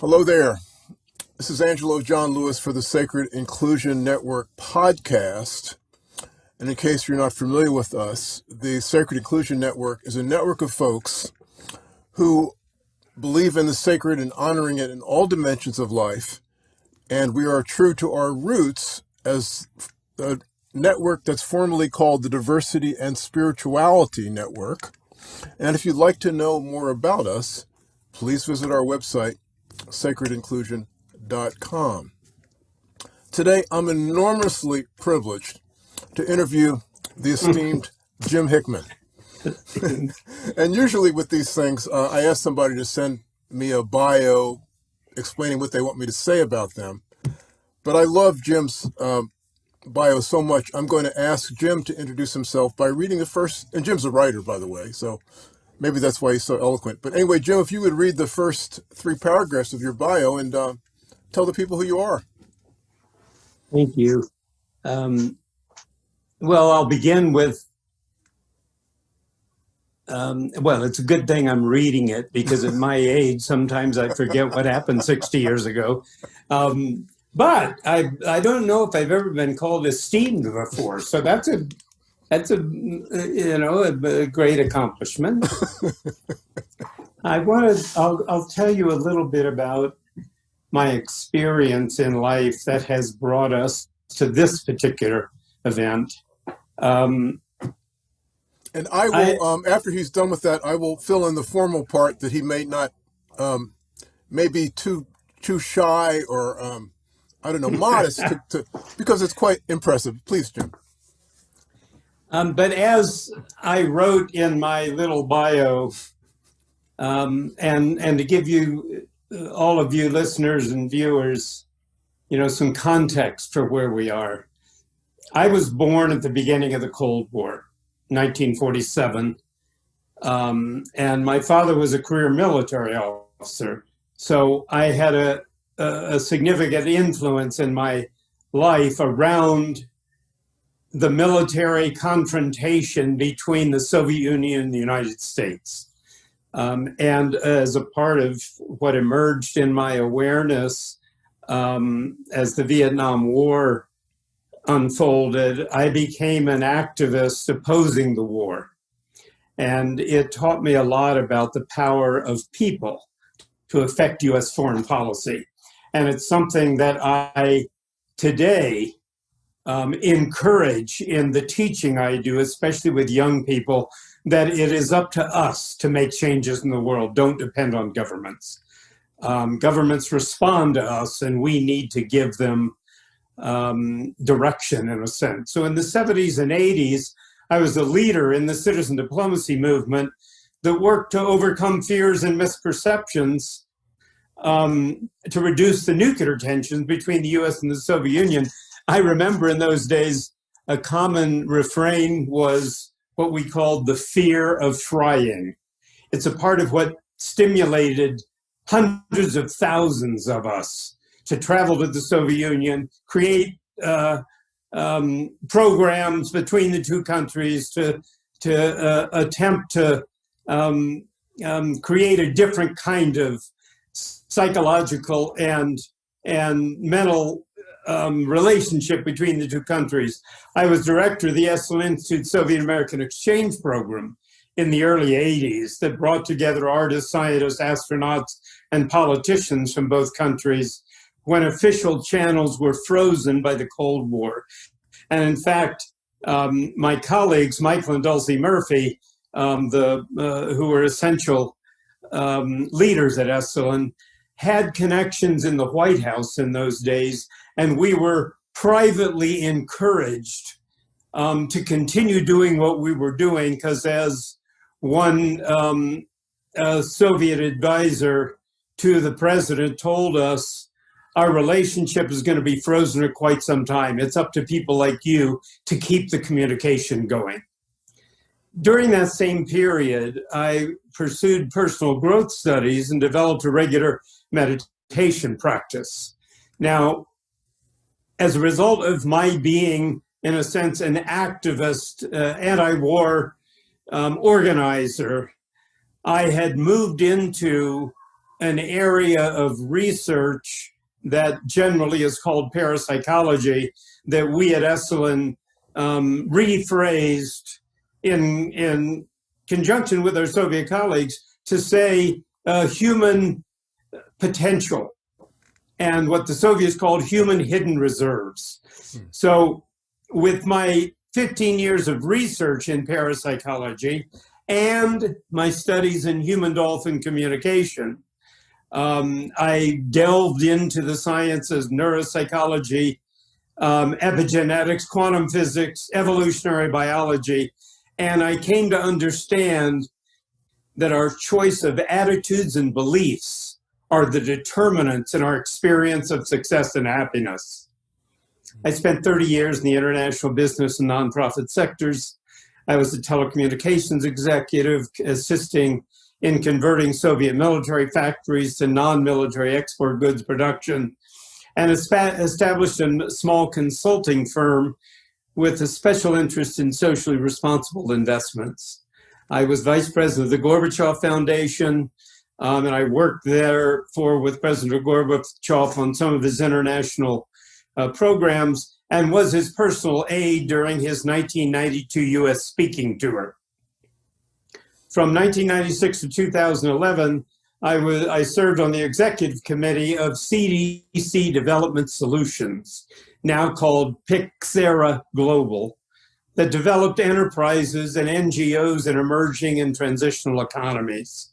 Hello there. This is Angelo John Lewis for the Sacred Inclusion Network podcast. And in case you're not familiar with us, the Sacred Inclusion Network is a network of folks who believe in the sacred and honoring it in all dimensions of life. And we are true to our roots as a network that's formally called the Diversity and Spirituality Network. And if you'd like to know more about us, please visit our website, sacredinclusion.com. Today, I'm enormously privileged to interview the esteemed Jim Hickman. and usually with these things, uh, I ask somebody to send me a bio explaining what they want me to say about them. But I love Jim's um, bio so much, I'm going to ask Jim to introduce himself by reading the first, and Jim's a writer, by the way, so maybe that's why he's so eloquent. But anyway, Jim, if you would read the first three paragraphs of your bio and uh, tell the people who you are. Thank you. Um, well, I'll begin with. Um, well, it's a good thing I'm reading it because at my age, sometimes I forget what happened 60 years ago. Um, but I I don't know if I've ever been called esteemed before, so that's a that's a you know a, a great accomplishment. I want to. I'll I'll tell you a little bit about my experience in life that has brought us to this particular event. Um, and I will, I, um, after he's done with that, I will fill in the formal part that he may not, um, may be too too shy or um, I don't know, modest, to, to, because it's quite impressive. Please, Jim. Um, but as I wrote in my little bio, um, and and to give you uh, all of you listeners and viewers, you know, some context for where we are. I was born at the beginning of the Cold War, 1947, um, and my father was a career military officer, so I had a, a, a significant influence in my life around the military confrontation between the Soviet Union and the United States. Um, and as a part of what emerged in my awareness um, as the Vietnam War unfolded, I became an activist opposing the war. And it taught me a lot about the power of people to affect US foreign policy. And it's something that I today um, encourage in the teaching I do, especially with young people, that it is up to us to make changes in the world. Don't depend on governments. Um, governments respond to us, and we need to give them um, direction in a sense. So in the 70s and 80s, I was a leader in the citizen diplomacy movement that worked to overcome fears and misperceptions um, to reduce the nuclear tensions between the US and the Soviet Union. I remember in those days, a common refrain was what we called the fear of trying. It's a part of what stimulated hundreds of thousands of us to travel to the Soviet Union, create uh, um, programs between the two countries to, to uh, attempt to um, um, create a different kind of psychological and and mental um, relationship between the two countries. I was director of the Esalen Institute Soviet American Exchange Program in the early 80s that brought together artists, scientists, astronauts, and politicians from both countries when official channels were frozen by the Cold War. And in fact, um, my colleagues, Michael and Dulcie Murphy, um, the, uh, who were essential um, leaders at Esalen, had connections in the White House in those days, and we were privately encouraged um, to continue doing what we were doing because as one um, Soviet advisor to the president told us, our relationship is going to be frozen for quite some time. It's up to people like you to keep the communication going. During that same period, I pursued personal growth studies and developed a regular meditation practice. Now, as a result of my being, in a sense, an activist, uh, anti-war um, organizer, I had moved into an area of research that generally is called parapsychology that we at Esalen um, rephrased in, in conjunction with our Soviet colleagues to say uh, human potential and what the Soviets called human hidden reserves. Hmm. So with my 15 years of research in parapsychology and my studies in human dolphin communication, um, I delved into the sciences, neuropsychology, um, epigenetics, quantum physics, evolutionary biology, and I came to understand that our choice of attitudes and beliefs are the determinants in our experience of success and happiness. I spent 30 years in the international business and nonprofit sectors. I was a telecommunications executive assisting in converting Soviet military factories to non-military export goods production and established a small consulting firm with a special interest in socially responsible investments. I was vice president of the Gorbachev Foundation, um, and I worked there for with President Gorbachev on some of his international uh, programs and was his personal aide during his 1992 US speaking tour. From 1996 to 2011, I, was, I served on the executive committee of CDC Development Solutions, now called Pyxera Global, that developed enterprises and NGOs in emerging and transitional economies.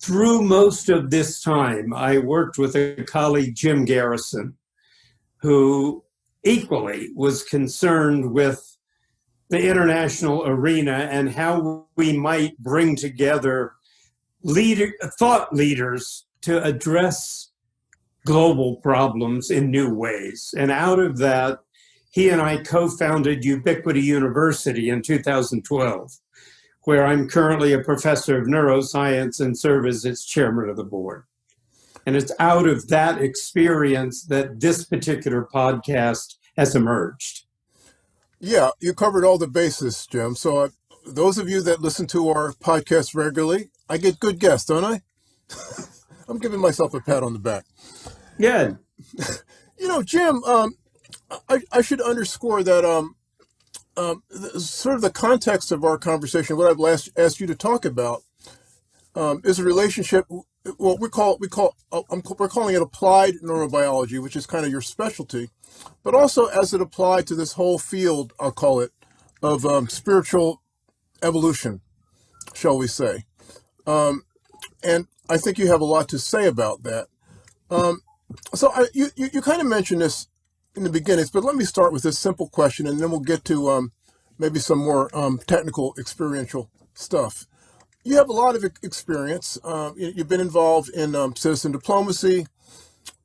Through most of this time, I worked with a colleague, Jim Garrison, who equally was concerned with the international arena and how we might bring together leader, thought leaders to address global problems in new ways. And out of that, he and I co-founded Ubiquity University in 2012, where I'm currently a professor of neuroscience and serve as its chairman of the board. And it's out of that experience that this particular podcast has emerged. Yeah, you covered all the bases, Jim. So uh, those of you that listen to our podcast regularly, I get good guests, don't I? I'm giving myself a pat on the back. Yeah. you know, Jim, um, I, I should underscore that um, um, sort of the context of our conversation, what I've last asked you to talk about, um, is a relationship. Well, we call we call uh, we're calling it applied neurobiology, which is kind of your specialty but also as it applied to this whole field, I'll call it, of um, spiritual evolution, shall we say. Um, and I think you have a lot to say about that. Um, so I, you, you, you kind of mentioned this in the beginnings, but let me start with this simple question and then we'll get to um, maybe some more um, technical experiential stuff. You have a lot of experience. Uh, you've been involved in um, citizen diplomacy,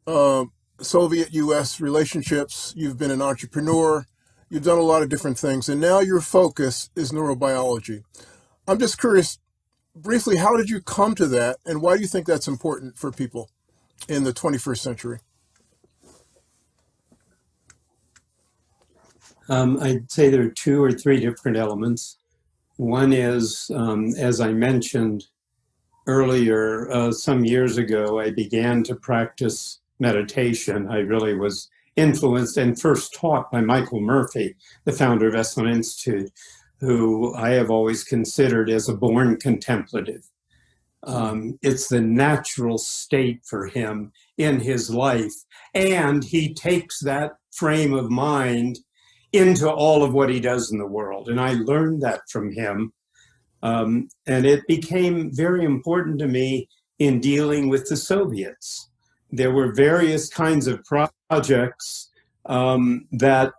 uh, Soviet US relationships, you've been an entrepreneur, you've done a lot of different things, and now your focus is neurobiology. I'm just curious, briefly, how did you come to that, and why do you think that's important for people in the 21st century? Um, I'd say there are two or three different elements. One is, um, as I mentioned earlier, uh, some years ago, I began to practice meditation, I really was influenced and first taught by Michael Murphy, the founder of Esalen Institute, who I have always considered as a born contemplative. Um, it's the natural state for him in his life. And he takes that frame of mind into all of what he does in the world. And I learned that from him. Um, and it became very important to me in dealing with the Soviets there were various kinds of projects um, that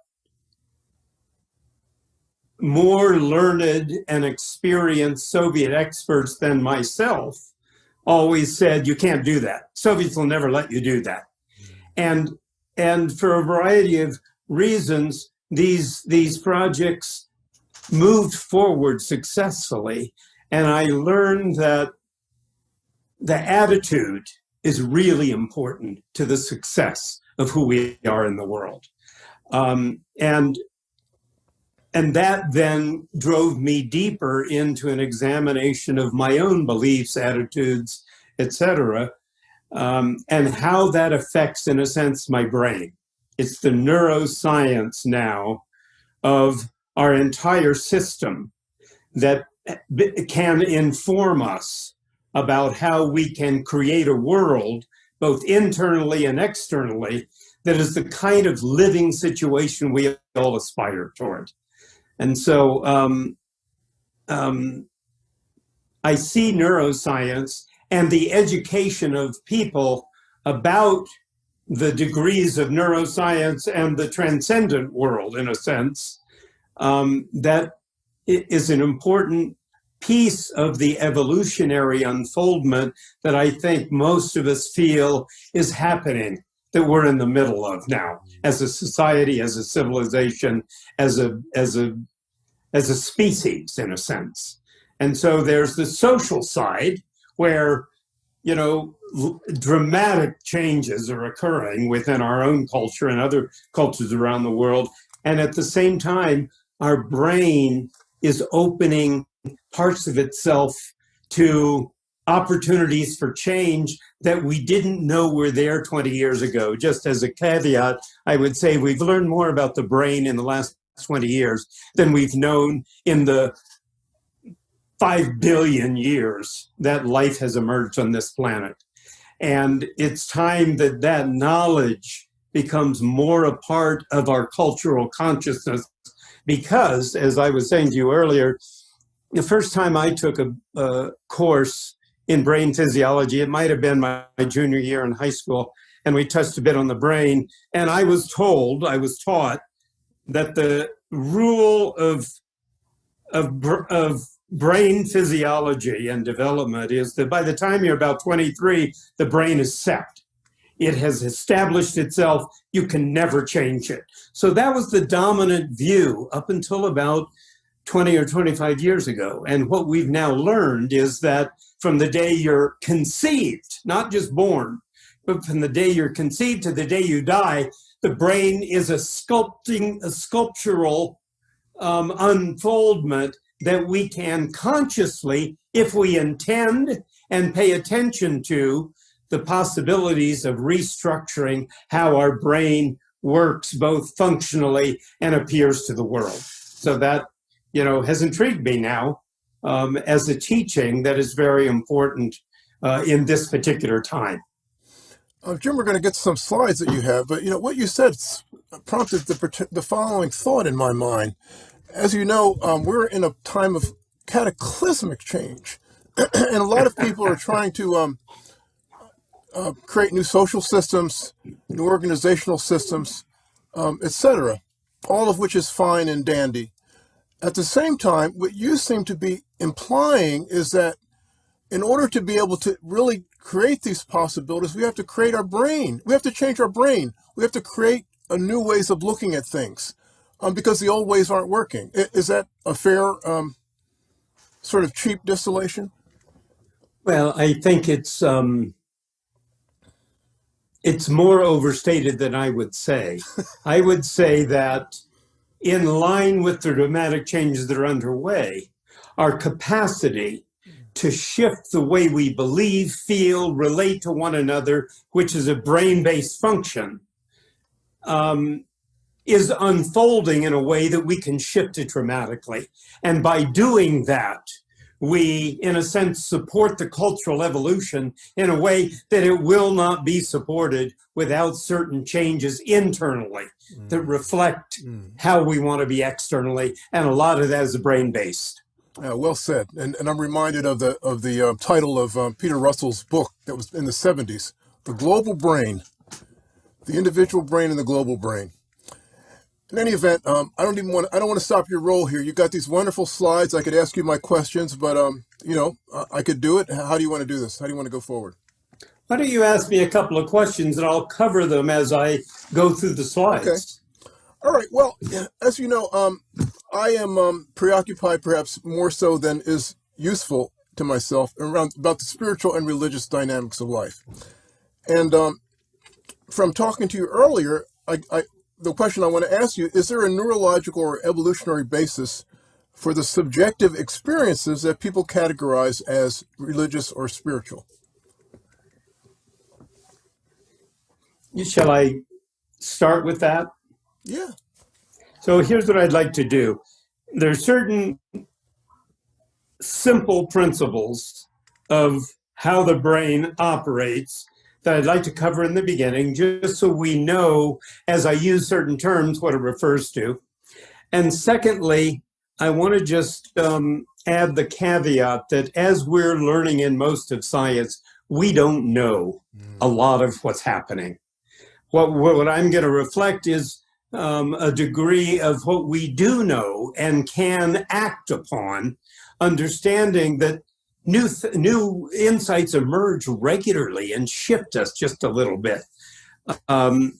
more learned and experienced Soviet experts than myself always said, you can't do that. Soviets will never let you do that. And, and for a variety of reasons, these, these projects moved forward successfully. And I learned that the attitude is really important to the success of who we are in the world. Um, and, and that then drove me deeper into an examination of my own beliefs, attitudes, etc., um, and how that affects, in a sense, my brain. It's the neuroscience now of our entire system that can inform us about how we can create a world, both internally and externally, that is the kind of living situation we all aspire toward. And so um, um, I see neuroscience and the education of people about the degrees of neuroscience and the transcendent world, in a sense, um, that is an important piece of the evolutionary unfoldment that I think most of us feel is happening, that we're in the middle of now, as a society, as a civilization, as a as a as a species, in a sense. And so there's the social side where, you know, dramatic changes are occurring within our own culture and other cultures around the world. And at the same time, our brain is opening parts of itself to opportunities for change that we didn't know were there 20 years ago. Just as a caveat, I would say we've learned more about the brain in the last 20 years than we've known in the 5 billion years that life has emerged on this planet. And it's time that that knowledge becomes more a part of our cultural consciousness because, as I was saying to you earlier, the first time I took a, a course in brain physiology, it might have been my, my junior year in high school, and we touched a bit on the brain. And I was told, I was taught that the rule of, of, of brain physiology and development is that by the time you're about 23, the brain is set. It has established itself. You can never change it. So that was the dominant view up until about 20 or 25 years ago. And what we've now learned is that from the day you're conceived, not just born, but from the day you're conceived to the day you die, the brain is a sculpting, a sculptural um, unfoldment that we can consciously, if we intend and pay attention to, the possibilities of restructuring how our brain works both functionally and appears to the world. So that, you know, has intrigued me now um, as a teaching that is very important uh, in this particular time. Uh, Jim, we're going to get some slides that you have, but you know what you said prompted the the following thought in my mind. As you know, um, we're in a time of cataclysmic change, and a lot of people are trying to um, uh, create new social systems, new organizational systems, um, etc. All of which is fine and dandy. At the same time, what you seem to be implying is that in order to be able to really create these possibilities, we have to create our brain. We have to change our brain. We have to create a new ways of looking at things um, because the old ways aren't working. Is that a fair um, sort of cheap distillation? Well, I think it's um, it's more overstated than I would say. I would say that in line with the dramatic changes that are underway, our capacity to shift the way we believe, feel, relate to one another, which is a brain-based function, um, is unfolding in a way that we can shift it dramatically. And by doing that, we, in a sense, support the cultural evolution in a way that it will not be supported without certain changes internally mm. that reflect mm. how we want to be externally. And a lot of that is brain-based. Uh, well said. And, and I'm reminded of the of the uh, title of uh, Peter Russell's book that was in the 70s, The Global Brain, The Individual Brain and the Global Brain in any event, um, I don't even want. I don't want to stop your roll here. You got these wonderful slides. I could ask you my questions, but um, you know, I could do it. How do you want to do this? How do you want to go forward? Why don't you ask me a couple of questions and I'll cover them as I go through the slides. Okay. All right. Well, as you know, um, I am um, preoccupied, perhaps more so than is useful to myself, around about the spiritual and religious dynamics of life. And um, from talking to you earlier, I, I the question I want to ask you, is there a neurological or evolutionary basis for the subjective experiences that people categorize as religious or spiritual? Shall I start with that? Yeah. So here's what I'd like to do. There are certain simple principles of how the brain operates that I'd like to cover in the beginning, just so we know as I use certain terms what it refers to. And secondly, I want to just um, add the caveat that as we're learning in most of science, we don't know a lot of what's happening. What, what I'm going to reflect is um, a degree of what we do know and can act upon, understanding that new new insights emerge regularly and shift us just a little bit. Um,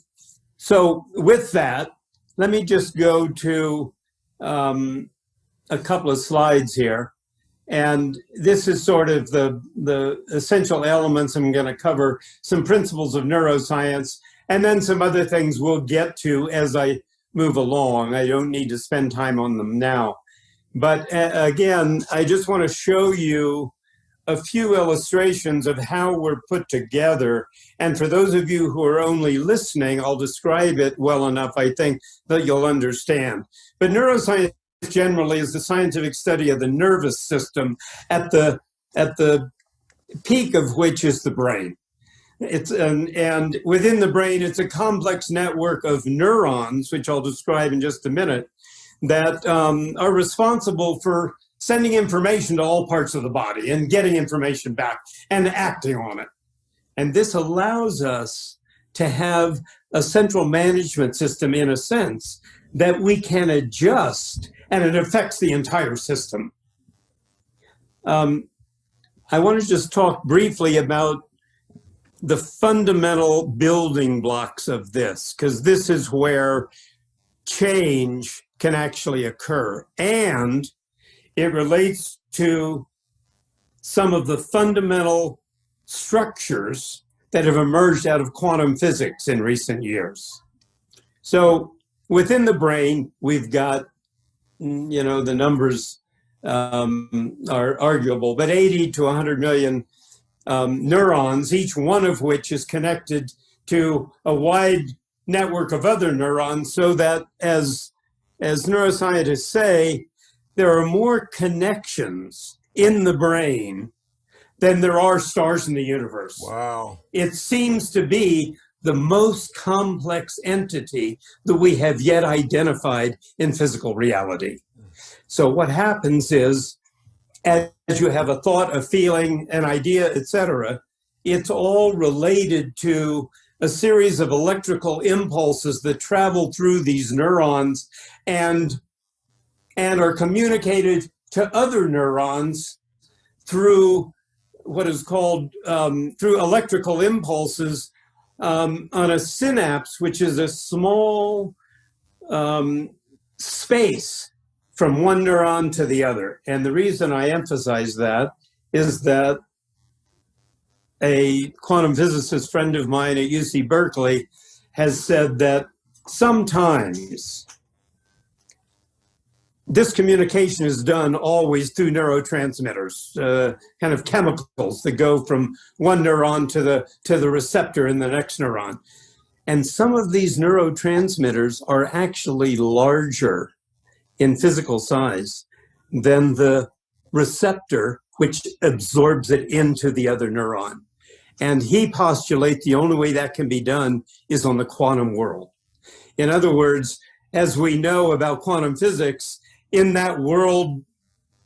so with that, let me just go to um, a couple of slides here. And this is sort of the, the essential elements. I'm going to cover some principles of neuroscience and then some other things we'll get to as I move along. I don't need to spend time on them now. But uh, again, I just want to show you a few illustrations of how we're put together. And for those of you who are only listening, I'll describe it well enough, I think, that you'll understand. But neuroscience generally is the scientific study of the nervous system at the, at the peak of which is the brain. It's an, and within the brain, it's a complex network of neurons, which I'll describe in just a minute, that um, are responsible for sending information to all parts of the body and getting information back and acting on it. And this allows us to have a central management system in a sense that we can adjust and it affects the entire system. Um, I want to just talk briefly about the fundamental building blocks of this, because this is where change can actually occur. And it relates to some of the fundamental structures that have emerged out of quantum physics in recent years. So within the brain, we've got, you know, the numbers um, are arguable, but 80 to 100 million um, neurons, each one of which is connected to a wide network of other neurons so that as, as neuroscientists say, there are more connections in the brain than there are stars in the universe. Wow. It seems to be the most complex entity that we have yet identified in physical reality. So what happens is as you have a thought, a feeling, an idea, etc., it's all related to a series of electrical impulses that travel through these neurons and, and are communicated to other neurons through what is called, um, through electrical impulses um, on a synapse, which is a small um, space from one neuron to the other. And the reason I emphasize that is that a quantum physicist friend of mine at UC Berkeley has said that sometimes this communication is done always through neurotransmitters, uh, kind of chemicals that go from one neuron to the, to the receptor in the next neuron. And some of these neurotransmitters are actually larger in physical size than the receptor which absorbs it into the other neuron. And he postulates the only way that can be done is on the quantum world. In other words, as we know about quantum physics, in that world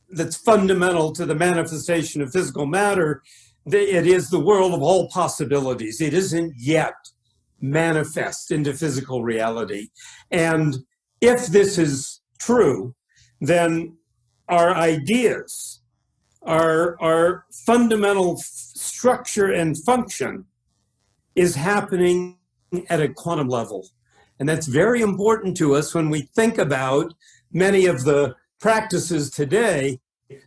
that's fundamental to the manifestation of physical matter, it is the world of all possibilities. It isn't yet manifest into physical reality. And if this is true, then our ideas, our, our fundamental structure and function is happening at a quantum level. And that's very important to us when we think about many of the practices today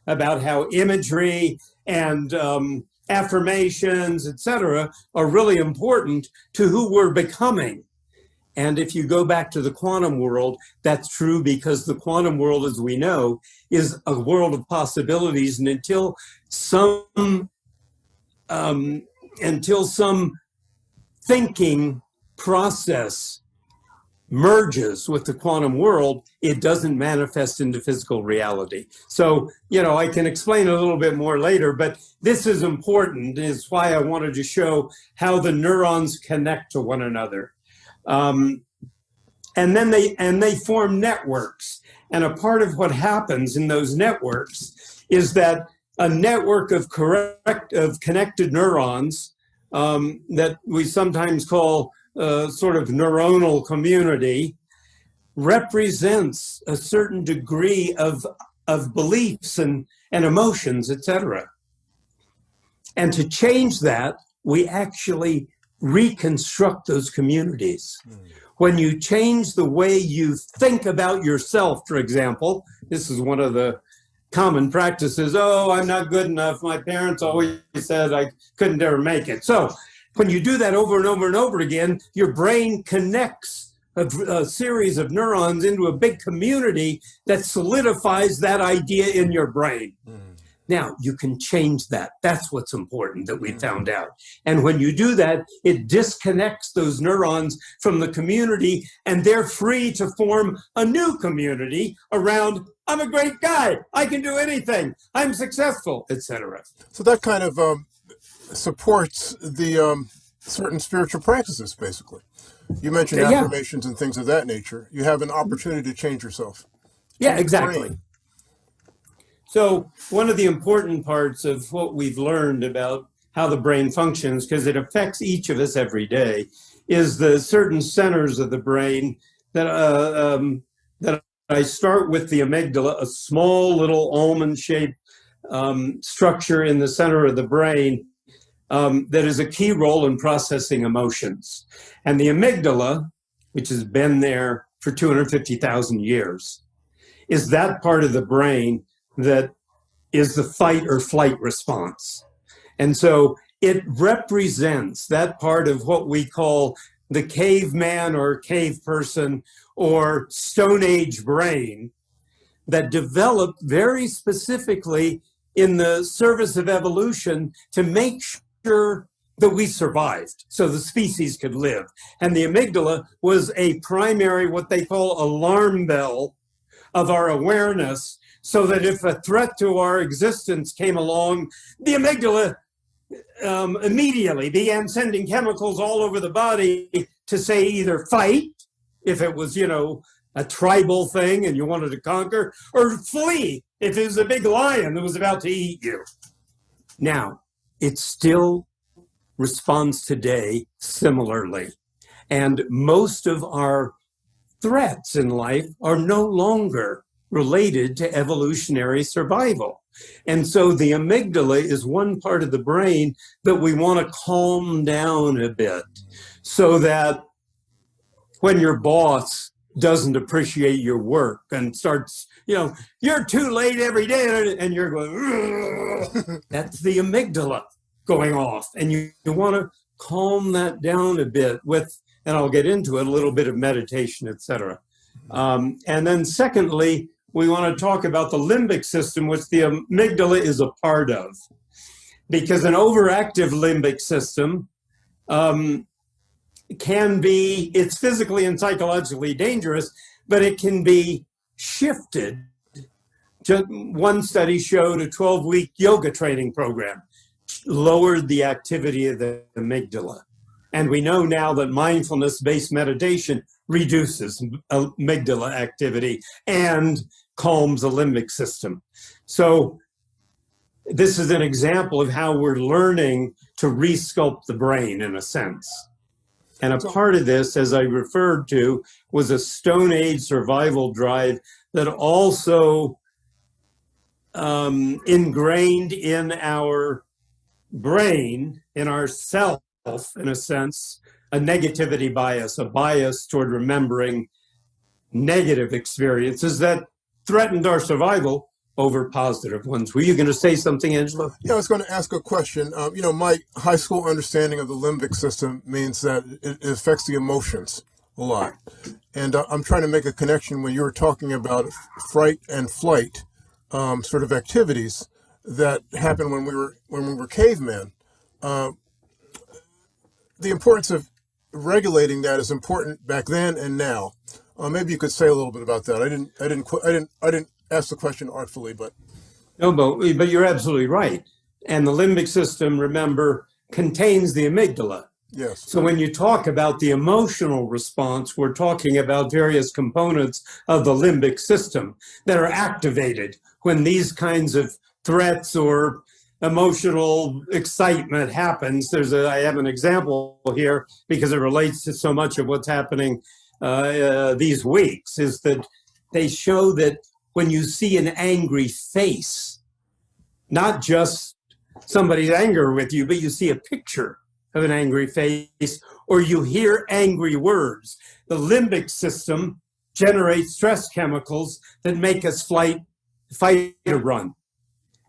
about how imagery and um, affirmations, etc., are really important to who we're becoming and if you go back to the quantum world, that's true because the quantum world, as we know, is a world of possibilities. And until some, um, until some thinking process merges with the quantum world, it doesn't manifest into physical reality. So, you know, I can explain a little bit more later, but this is important, is why I wanted to show how the neurons connect to one another. Um, and then they and they form networks. And a part of what happens in those networks is that a network of correct of connected neurons um, that we sometimes call uh, sort of neuronal community represents a certain degree of of beliefs and and emotions, etc. And to change that, we actually reconstruct those communities. Mm. When you change the way you think about yourself, for example, this is one of the common practices. Oh, I'm not good enough. My parents always said I couldn't ever make it. So when you do that over and over and over again, your brain connects a, a, series of neurons into a big community that solidifies that idea in your brain. Mm. Now, you can change that. That's what's important that we mm. found out. And when you do that, it disconnects those neurons from the community and they're free to form a new community around I'm a great guy. I can do anything. I'm successful, etc. So that kind of um, supports the um, certain spiritual practices, basically. You mentioned yeah. affirmations and things of that nature. You have an opportunity to change yourself. Yeah, exactly. So one of the important parts of what we've learned about how the brain functions, because it affects each of us every day, is the certain centers of the brain that uh, um, that I start with the amygdala, a small little almond-shaped um, structure in the center of the brain um, that is a key role in processing emotions. And the amygdala, which has been there for 250,000 years, is that part of the brain that is the fight or flight response. And so it represents that part of what we call the caveman or cave person or Stone Age brain that developed very specifically in the service of evolution to make sure that we survived so the species could live. And the amygdala was a primary, what they call alarm bell of our awareness, so that if a threat to our existence came along, the amygdala um, immediately began sending chemicals all over the body to say either fight, if it was, you know, a tribal thing and you wanted to conquer, or flee if it was a big lion that was about to eat you. Now, it still responds today similarly. And most of our threats in life are no longer related to evolutionary survival. And so the amygdala is one part of the brain that we want to calm down a bit so that when your boss doesn't appreciate your work and starts, you know, you're too late every day and you're going, that's the amygdala going off. And you, you want to calm that down a bit with, and I'll get into it, a little bit of meditation, etc. Um, and then secondly, we want to talk about the limbic system, which the amygdala is a part of. Because an overactive limbic system um, can be, it's physically and psychologically dangerous, but it can be shifted. Just one study showed a 12 week yoga training program lowered the activity of the amygdala. And we know now that mindfulness based meditation reduces amygdala activity and calms the limbic system. So this is an example of how we're learning to resculpt the brain in a sense. And a part of this, as I referred to, was a Stone Age survival drive that also um, ingrained in our brain, in our self, in a sense, a negativity bias, a bias toward remembering negative experiences that threatened our survival over positive ones. Were you going to say something, Angela? Yeah, I was going to ask a question. Um, you know, my high school understanding of the limbic system means that it, affects the emotions a lot. And uh, I'm trying to make a connection when you were talking about fright and flight um, sort of activities that happened when we were when we were cavemen. Uh, the importance of regulating that is important back then and now. Uh, maybe you could say a little bit about that. I didn't, I didn't, I didn't, I didn't ask the question artfully, but No, but, but you're absolutely right. And the limbic system, remember, contains the amygdala. yes. So when you talk about the emotional response, we're talking about various components of the limbic system that are activated when these kinds of threats or emotional excitement happens. There's a, I have an example here because it relates to so much of what's happening uh, uh, these weeks is that they show that when you see an angry face, not just somebody's anger with you, but you see a picture of an angry face or you hear angry words. The limbic system generates stress chemicals that make us flight, fight or run.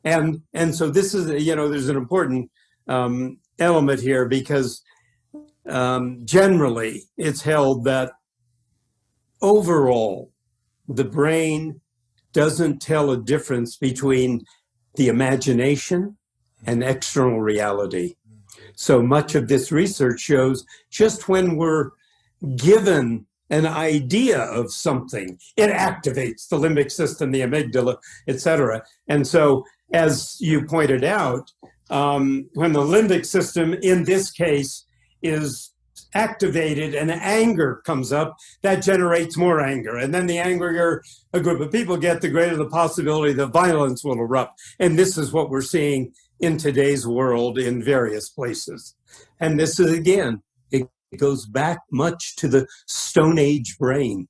And, and so this is, you know, there's an important um, element here because um, generally it's held that overall the brain doesn't tell a difference between the imagination and external reality. So much of this research shows just when we're given an idea of something, it activates the limbic system, the amygdala, et cetera. And so, as you pointed out, um, when the limbic system in this case is activated and anger comes up, that generates more anger. And then the angrier a group of people get, the greater the possibility that violence will erupt. And this is what we're seeing in today's world in various places. And this is again, it goes back much to the Stone Age brain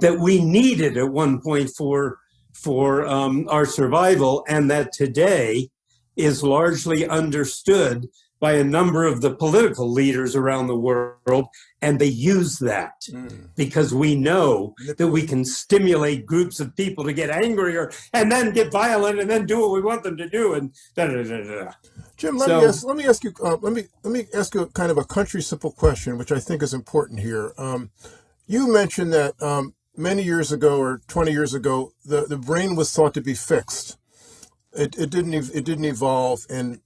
that we needed at one point for for um, our survival, and that today is largely understood by a number of the political leaders around the world, and they use that Mm. because we know that we can stimulate groups of people to get angrier and then get violent and then do what we want them to do and da da da da. da. Jim, let So- me ask, let me ask you uh, let me let me ask you kind of a country simple question, which I think is important here. Um, you mentioned that um, many years ago or 20 years ago, the, the brain was thought to be fixed. It, it didn't it didn't evolve and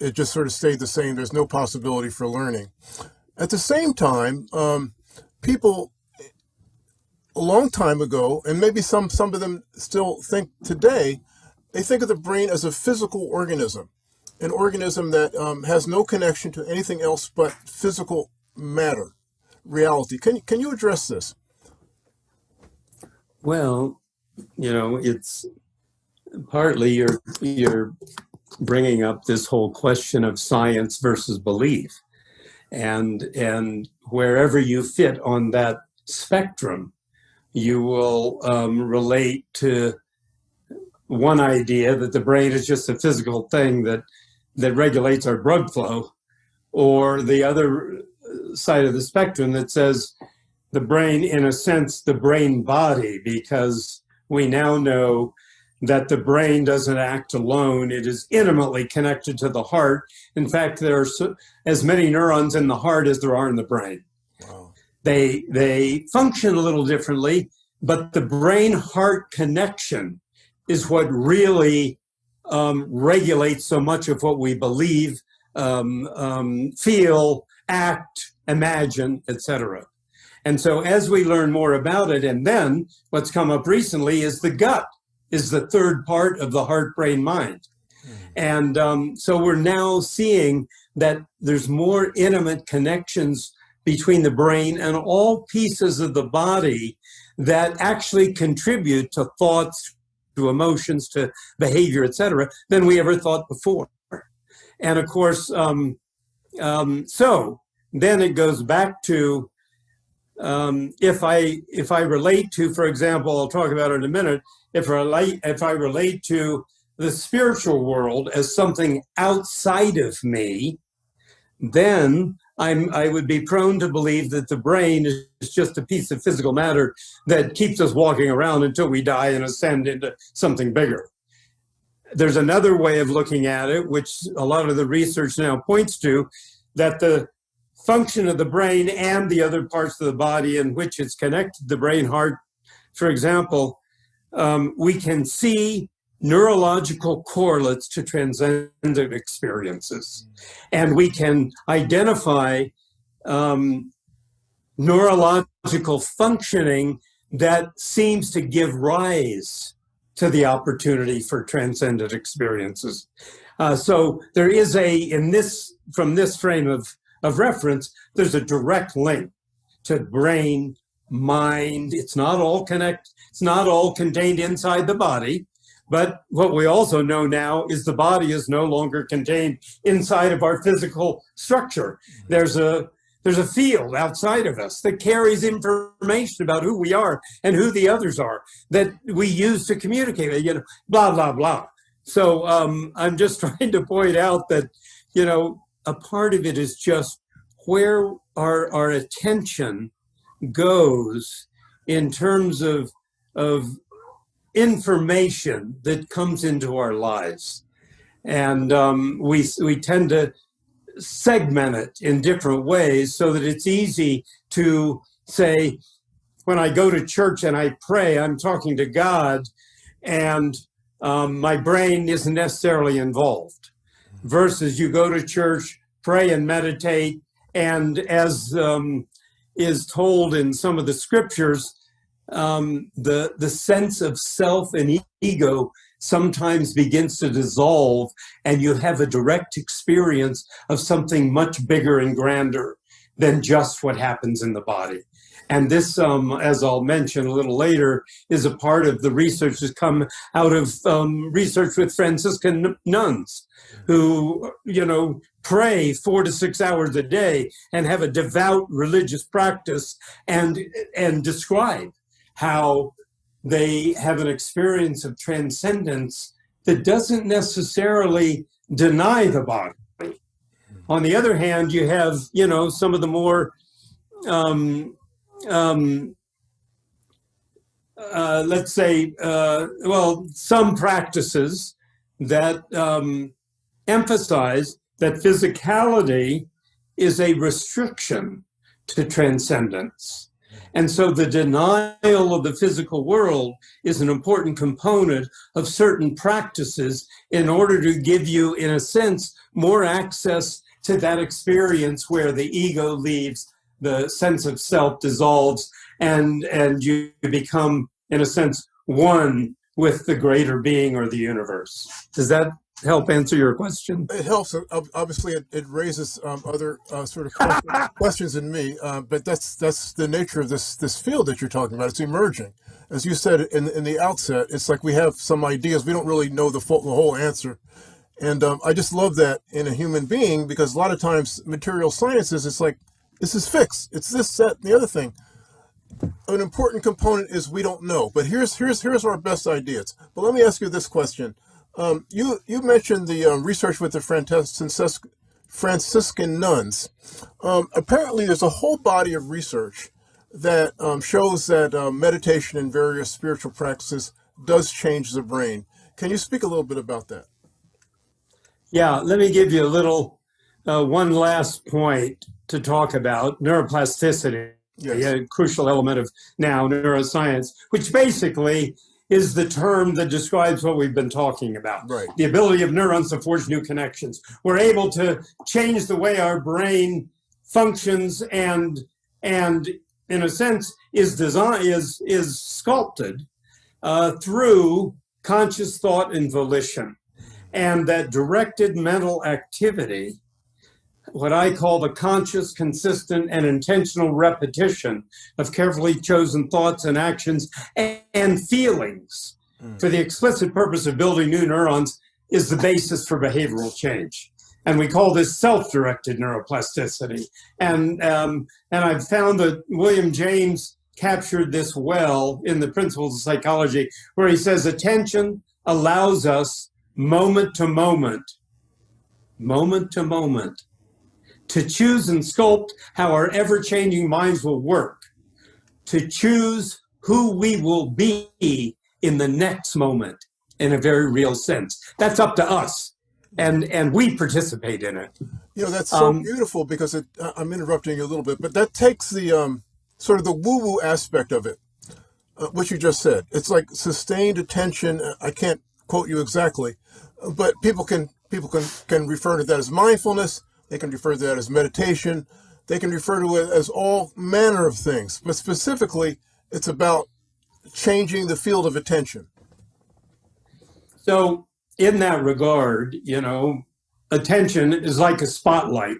it just sort of stayed the same. There's no possibility for learning. At the same time, um, people a long time ago, and maybe some some of them still think today, they think of the brain as a physical organism an organism that um, has no connection to anything else but physical matter, reality. Can can you address this? Well, you know, it's partly you're you're bringing up this whole question of science versus belief, and and wherever you fit on that spectrum, you will um, relate to one idea that the brain is just a physical thing that that regulates our blood flow, or the other side of the spectrum that says the brain, in a sense, the brain body, because we now know that the brain doesn't act alone. It is intimately connected to the heart. In fact, there are so, as many neurons in the heart as there are in the brain. Wow. They, they function a little differently, but the brain heart connection is what really um, regulates so much of what we believe, um, um, feel, act, imagine, etc. And so as we learn more about it, and then what's come up recently is the gut is the third part of the heart, brain, mind. And um, so we're now seeing that there's more intimate connections between the brain and all pieces of the body that actually contribute to thoughts, to emotions, to behavior, etc., than we ever thought before. And of course, um, um, so then it goes back to um, if I if I relate to, for example, I'll talk about it in a minute. If I relate if I relate to the spiritual world as something outside of me, then I'm I would be prone to believe that the brain is just a piece of physical matter that keeps us walking around until we die and ascend into something bigger. There's another way of looking at it, which a lot of the research now points to, that the function of the brain and the other parts of the body in which it's connected, the brain heart, for example, um, we can see neurological correlates to transcendent experiences. And we can identify um, neurological functioning that seems to give rise to the opportunity for transcendent experiences. Uh, so there is a, in this, from this frame of, of reference, there's a direct link to brain, mind. It's not all connect, it's not all contained inside the body. But what we also know now is the body is no longer contained inside of our physical structure. There's a there's a field outside of us that carries information about who we are and who the others are that we use to communicate, you know, blah, blah, blah. So um, I'm just trying to point out that, you know, a part of it is just where our, our attention goes in terms of, of information that comes into our lives. And um, we, we tend to segment it in different ways so that it's easy to say, when I go to church and I pray, I'm talking to God and um, my brain isn't necessarily involved. Versus you go to church, pray and meditate, and as um, is told in some of the scriptures, um, the the sense of self and ego sometimes begins to dissolve and you have a direct experience of something much bigger and grander than just what happens in the body. And this, um, as I'll mention a little later, is a part of the research that's come out of um, research with Franciscan nuns who, you know, pray four to six hours a day and have a devout religious practice and, and describe how they have an experience of transcendence that doesn't necessarily deny the body. On the other hand, you have, you know, some of the more, um, um, uh, let's say, uh, well, some practices that um, emphasize that physicality is a restriction to transcendence. And so the denial of the physical world is an important component of certain practices in order to give you, in a sense, more access to that experience where the ego leaves, the sense of self dissolves, and, and you become, in a sense, one with the greater being or the universe. Does that help answer your question? It helps. Obviously, it, it raises um, other uh, sort of questions, questions in me, uh, but that's that's the nature of this this field that you're talking about. It's emerging, as you said in in the outset. It's like we have some ideas. We don't really know the full, the whole answer, and um, I just love that in a human being because a lot of times material sciences, it's like this is fixed. It's this, set, the other thing. An important component is we don't know, but here's here's here's our best ideas. But let me ask you this question um, you you mentioned the um, research with the Franciscan nuns. Um, apparently, there's a whole body of research that um, shows that uh, meditation and various spiritual practices does change the brain. Can you speak a little bit about that? Yeah, let me give you a little uh, one last point to talk about neuroplasticity, yes. a crucial element of now neuroscience, which basically is the term that describes what we've been talking about. Right. The ability of neurons to forge new connections. We're able to change the way our brain functions and and in a sense is design is is sculpted uh, through conscious thought and volition. And that directed mental activity what I call the conscious, consistent, and intentional repetition of carefully chosen thoughts and actions and feelings mm. for the explicit purpose of building new neurons is the basis for behavioral change. And we call this self-directed neuroplasticity. And, um, and I've found that William James captured this well in the Principles of Psychology, where he says attention allows us moment to moment, moment to moment, to choose and sculpt how our ever-changing minds will work, to choose who we will be in the next moment in a very real sense. That's up to us, and and we participate in it. You know, that's so um, beautiful because it, I'm interrupting you a little bit, but that takes the um, sort of the woo-woo aspect of it, uh, what you just said. It's like sustained attention. I can't quote you exactly, but people can people can can refer to that as mindfulness they can refer to that as meditation. they can refer to it as all manner of things, but specifically, it's about changing the field of attention. So, in that regard, you know, attention is like a spotlight.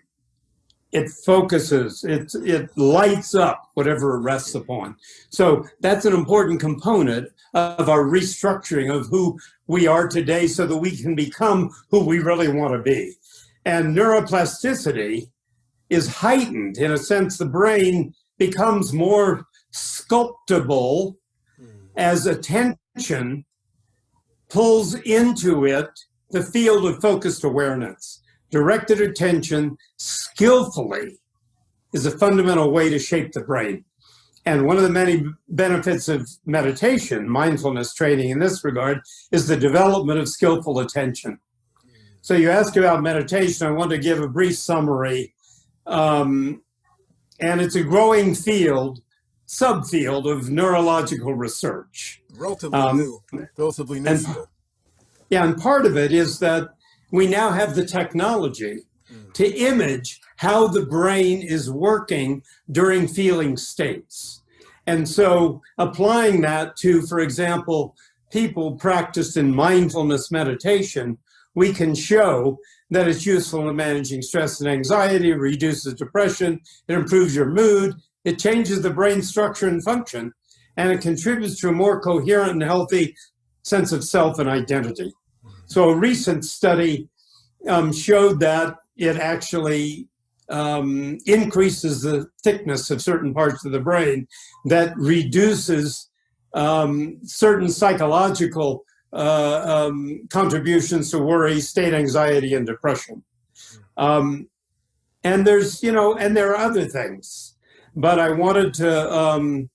It focuses, it, it lights up whatever it rests upon. So, that's an important component of our restructuring of who we are today so that we can become who we really want to be. And neuroplasticity is heightened in a sense, the brain becomes more sculptable as attention pulls into it the field of focused awareness. Directed attention skillfully is a fundamental way to shape the brain. And one of the many benefits of meditation, mindfulness training in this regard, is the development of skillful attention. So you ask about meditation, I want to give a brief summary. Um, and it's a growing field, subfield of neurological research. Relatively Um, new, relatively new and- Yeah, and part of it is that we now have the technology to image how the brain is working during feeling states. And so applying that to, for example, people practiced in mindfulness meditation, we can show that it's useful in managing stress and anxiety, reduces depression, it improves your mood, it changes the brain structure and function, and it contributes to a more coherent and healthy sense of self and identity. So a recent study um, showed that it actually um, increases the thickness of certain parts of the brain that reduces um, certain psychological uh, um, contributions to worry, state anxiety, and depression. Um, and there's, you know, and there are other things, but I wanted to um,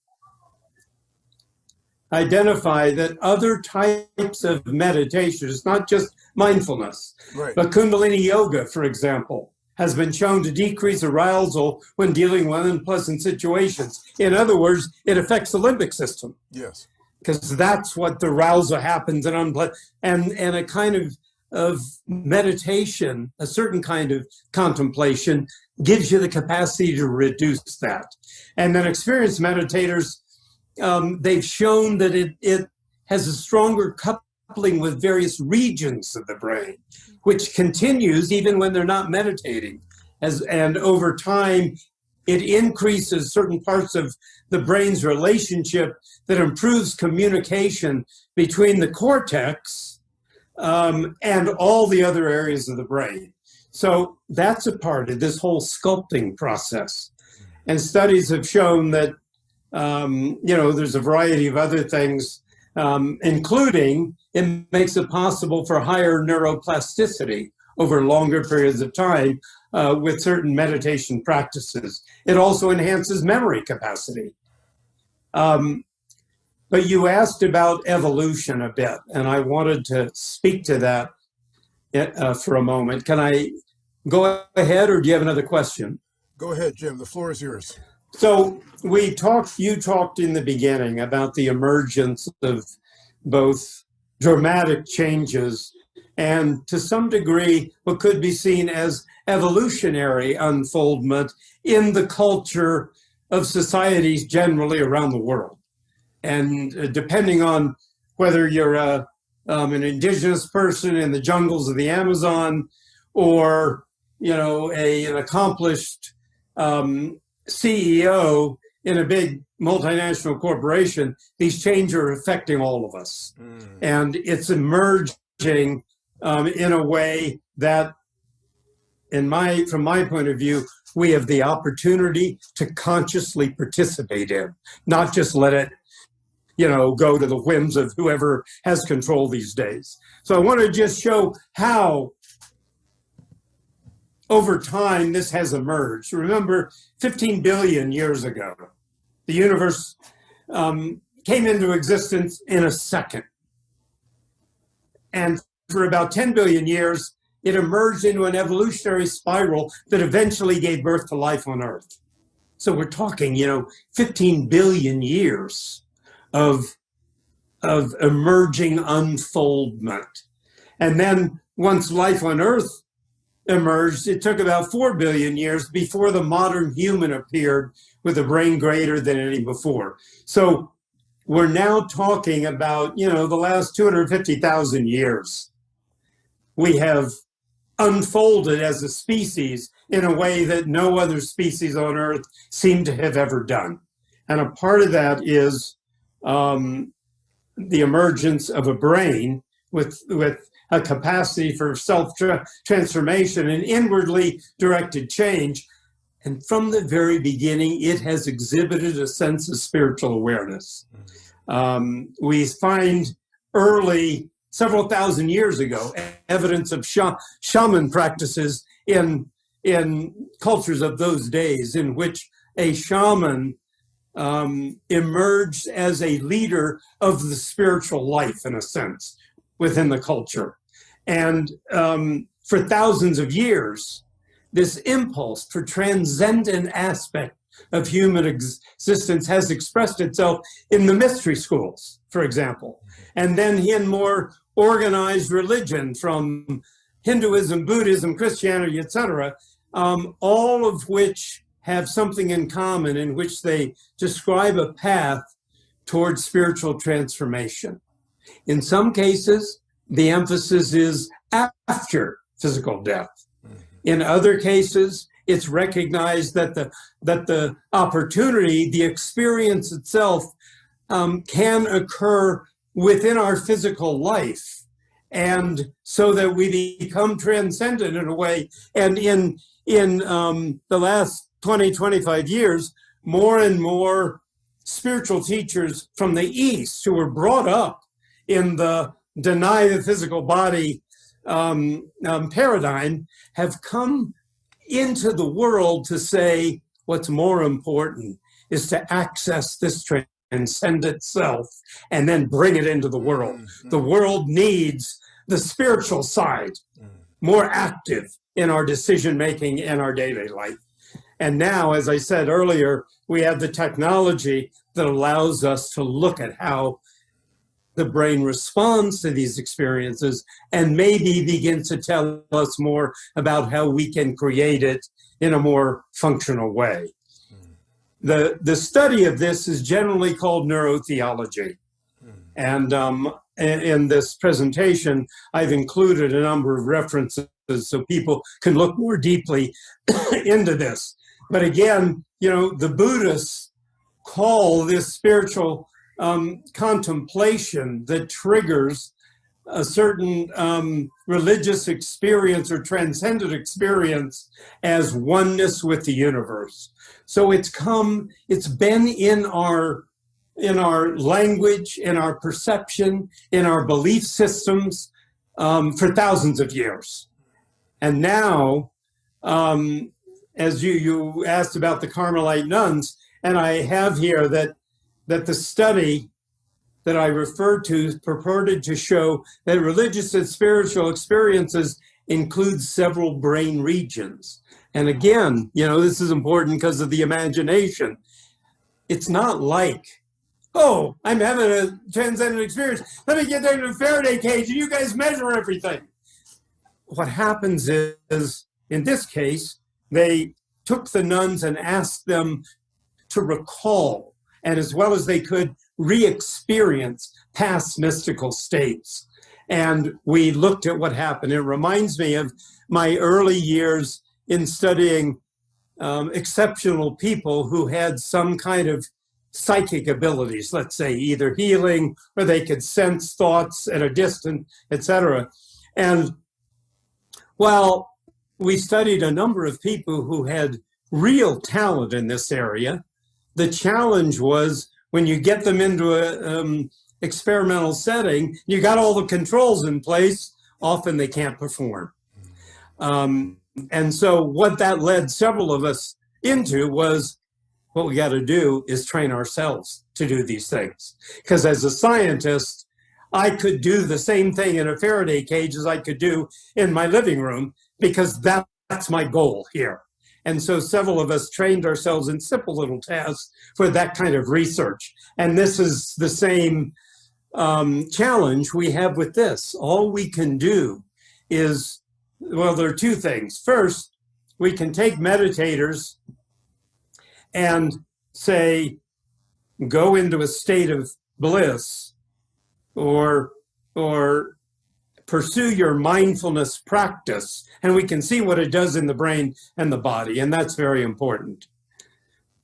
identify that other types of meditation, it's not just mindfulness, Right. but Kundalini Yoga, for example, has been shown to decrease arousal when dealing with unpleasant situations. In other words, it affects the limbic system Yes. Because that's what the arousal happens unpleasant and and a kind of of meditation, a certain kind of contemplation gives you the capacity to reduce that. And then experienced meditators, um, they've shown that it it has a stronger coupling with various regions of the brain, which continues even when they're not meditating. As and over time, it increases certain parts of the brain's relationship that improves communication between the cortex um, and all the other areas of the brain. So that's a part of this whole sculpting process. And studies have shown that, um, you know, there's a variety of other things, um, including it makes it possible for higher neuroplasticity over longer periods of time uh, with certain meditation practices. It also enhances memory capacity. Um, but you asked about evolution a bit, and I wanted to speak to that uh, for a moment. Can I go ahead, or do you have another question? Go ahead, Jim. The floor is yours. So we talked, you talked in the beginning about the emergence of both dramatic changes and to some degree what could be seen as evolutionary unfoldment in the culture of societies generally around the world. And uh, depending on whether you're a, um, an indigenous person in the jungles of the Amazon or, you know, a, an accomplished um, CEO in a big multinational corporation, these changes are affecting all of us. And it's emerging um, in a way that, in my, from my point of view, we have the opportunity to consciously participate in, not just let it, you know, go to the whims of whoever has control these days. So I want to just show how over time this has emerged. Remember, 15 billion years ago, the universe um, came into existence in a second. And for about 10 billion years, it emerged into an evolutionary spiral that eventually gave birth to life on Earth. So we're talking, you know, 15 billion years of, of emerging unfoldment. And then once life on Earth emerged, it took about 4 billion years before the modern human appeared with a brain greater than any before. So we're now talking about, you know, the last 250,000 years. We have unfolded as a species in a way that no other species on Earth seem to have ever done. And a part of that is um, the emergence of a brain with, with a capacity for self transformation and inwardly directed change. And from the very beginning, it has exhibited a sense of spiritual awareness. Um, we find early, several thousand years ago, evidence of shaman practices in, in cultures of those days in which a shaman um, emerged as a leader of the spiritual life, in a sense, within the culture. And um, for thousands of years, this impulse for transcendent aspect of human existence has expressed itself in the mystery schools, for example, and then in more organized religion from Hinduism, Buddhism, Christianity, etc., um, all of which have something in common in which they describe a path towards spiritual transformation. In some cases, the emphasis is after physical death. In other cases, it's recognized that the that the opportunity, the experience itself, um, can occur within our physical life, and so that we become transcendent in a way. And in in um, the last 20, 25 years, more and more spiritual teachers from the East who were brought up in the deny the physical body um, um, paradigm have come into the world to say what's more important is to access this transcendent self and then bring it into the world. Mm-hmm. The world needs the spiritual side mm. more active in our decision making and our daily life. And now, as I said earlier, we have the technology that allows us to look at how the brain responds to these experiences and maybe begin to tell us more about how we can create it in a more functional way. The, the study of this is generally called neurotheology. And um, in this presentation, I've included a number of references so people can look more deeply into this. But again, you know, the Buddhists call this spiritual um, contemplation that triggers a certain um, religious experience or transcendent experience as oneness with the universe. So it's come, it's been in our in our language, in our perception, in our belief systems um, for thousands of years. And now, um, as you, you asked about the Carmelite nuns, and I have here that that the study that I referred to purported to show that religious and spiritual experiences include several brain regions. And again, you know, this is important because of the imagination. It's not like, oh, I'm having a transcendent experience. Let me get down to a Faraday cage and you guys measure everything. What happens is, in this case, they took the nuns and asked them to recall and as well as they could re-experience past mystical states. And we looked at what happened. It reminds me of my early years in studying um, exceptional people who had some kind of psychic abilities, let's say either healing or they could sense thoughts at a distance, etc. And while we studied a number of people who had real talent in this area, the challenge was when you get them into a um, experimental setting, you got all the controls in place, often they can't perform. Um, and so what that led several of us into was what we got to do is train ourselves to do these things. Because as a scientist, I could do the same thing in a Faraday cage as I could do in my living room because that's my goal here. And so several of us trained ourselves in simple little tasks for that kind of research. And this is the same um, challenge we have with this. All we can do is well, there are two things. First, we can take meditators and say, go into a state of bliss or, or pursue your mindfulness practice. And we can see what it does in the brain and the body. And that's very important.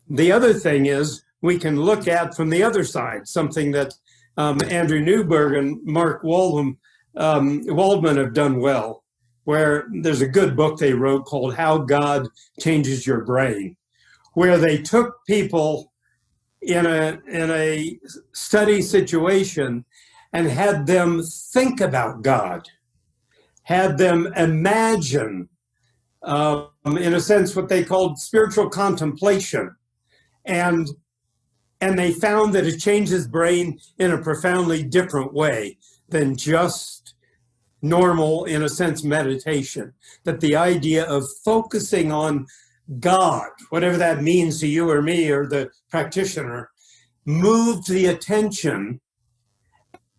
The other thing is we can look at from the other side, something that um, Andrew Newberg and Mark Waldman, um, Waldman have done well, where there's a good book they wrote called How God Changes Your Brain, where they took people in a, in a study situation and had them think about God, had them imagine, um, in a sense, what they called spiritual contemplation. And and they found that it changes brain in a profoundly different way than just normal, in a sense, meditation. That the idea of focusing on God, whatever that means to you or me or the practitioner, moved the attention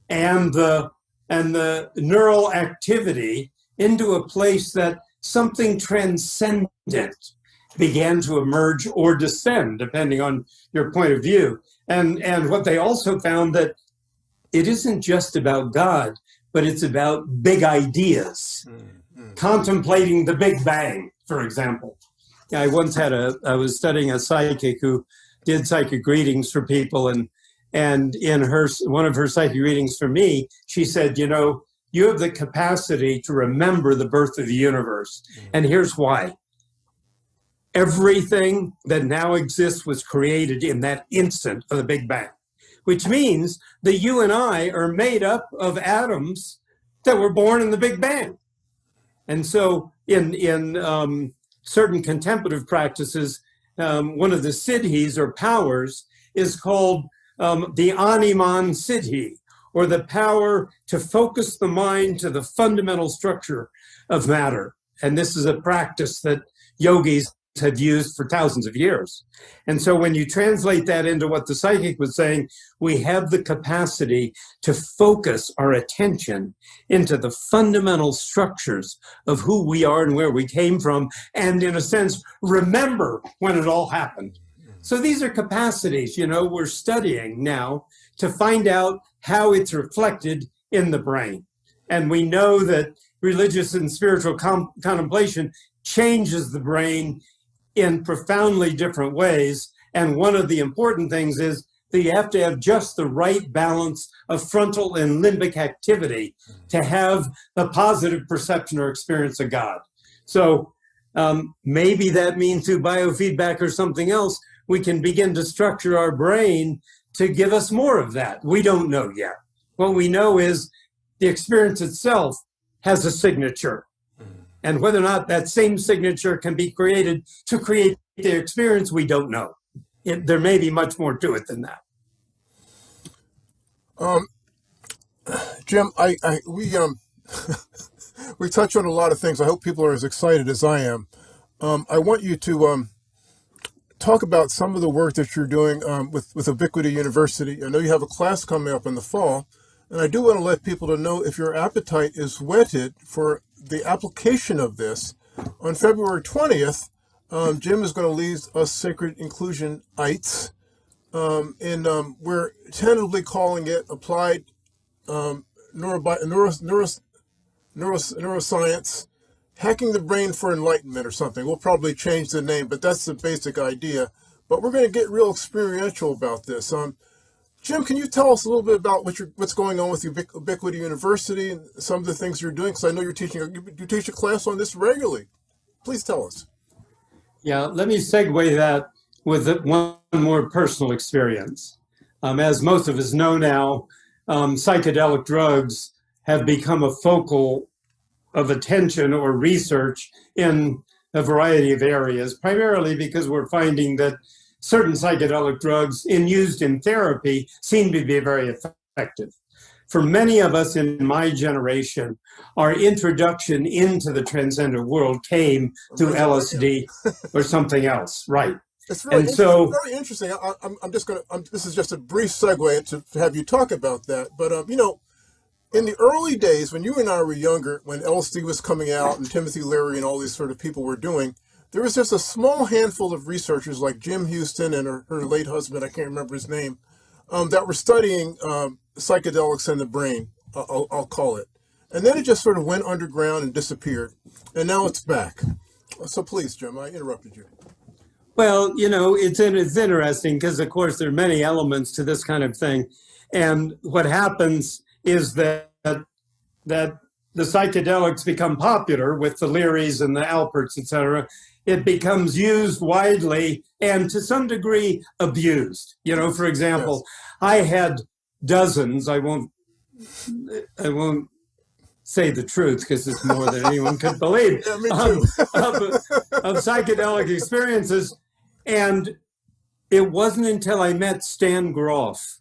and the and the neural activity into a place that something transcendent began to emerge or descend, depending on your point of view. And, and what they also found that it isn't just about God, but it's about big ideas, mm-hmm. contemplating the Big Bang, for example. I once had a, I was studying a psychic who did psychic readings for people and and in her one of her psychic readings for me, she said, you know, you have the capacity to remember the birth of the universe. Mm-hmm. And here's why. Everything that now exists was created in that instant of the Big Bang, which means that you and I are made up of atoms that were born in the Big Bang. And so in, in um, certain contemplative practices, um, one of the siddhis or powers is called um, the animan siddhi, or the power to focus the mind to the fundamental structure of matter. And this is a practice that yogis have used for thousands of years. And so when you translate that into what the psychic was saying, we have the capacity to focus our attention into the fundamental structures of who we are and where we came from, and in a sense, remember when it all happened. So these are capacities, you know, we're studying now to find out how it's reflected in the brain. And we know that religious and spiritual contemplation changes the brain in profoundly different ways. And one of the important things is that you have to have just the right balance of frontal and limbic activity to have the positive perception or experience of God. So um, maybe that means through biofeedback or something else, we can begin to structure our brain to give us more of that. We don't know yet. What we know is the experience itself has a signature. And whether or not that same signature can be created to create the experience, we don't know. It, there may be much more to it than that. Um, Jim, I, I we um we touch on a lot of things. I hope people are as excited as I am. Um, I want you to um, talk about some of the work that you're doing um, with with Ubiquity University. I know you have a class coming up in the fall, and I do want to let people to know if your appetite is whetted for the application of this, on February 20th, um, Jim is going to lead us Sacred Inclusion ITES, um, and um, we're tentatively calling it Applied um, neuro, neuro, neuro, Neuroscience, Hacking the Brain for Enlightenment or something. We'll probably change the name, but that's the basic idea. But we're going to get real experiential about this. Um, Jim, can you tell us a little bit about what what's going on with Ubiquity University and some of the things you're doing? Because I know you're teaching, you teach a class on this regularly. Please tell us. Yeah, let me segue that with one more personal experience. Um, as most of us know now, um, psychedelic drugs have become a focal of attention or research in a variety of areas, primarily because we're finding that certain psychedelic drugs in used in therapy seem to be very effective. For many of us in my generation, our introduction into the transcendent world came through LSD or something else, right? It's really and so very interesting. I, am I'm just going to. This is just a brief segue to have you talk about that. But um, you know, in the early days when you and I were younger, when LSD was coming out and Timothy Leary and all these sort of people were doing, there was just a small handful of researchers like Jean Houston and her, her late husband, I can't remember his name, um, that were studying um, psychedelics in the brain, I'll, I'll call it. And then it just sort of went underground and disappeared. And now it's back. So please, Jim, I interrupted you. Well, you know, it's it's interesting because, of course, there are many elements to this kind of thing, and what happens is that that the psychedelics become popular with the Learys and the Alperts, et cetera. It becomes used widely and to some degree abused. You know, for example, yes. I had dozens. I won't. I won't say the truth because it's more than anyone could believe yeah, um, of, of psychedelic experiences. And it wasn't until I met Stan Grof